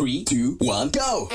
Three, two, one, go!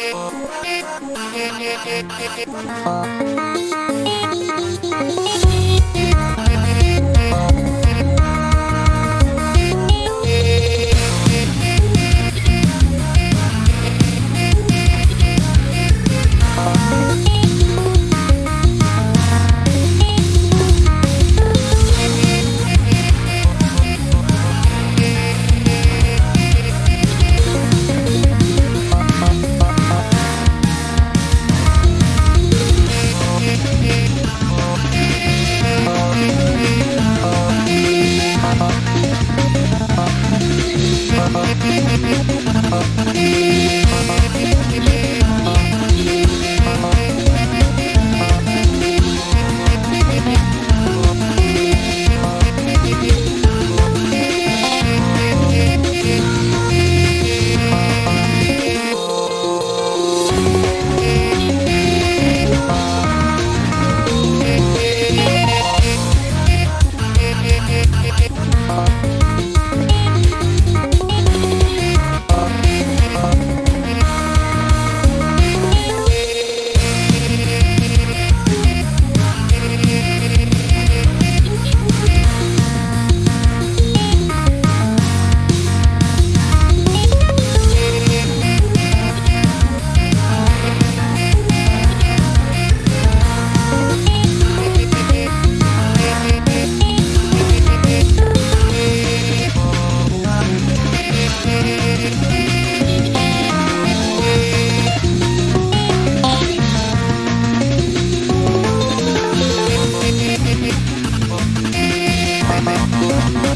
You.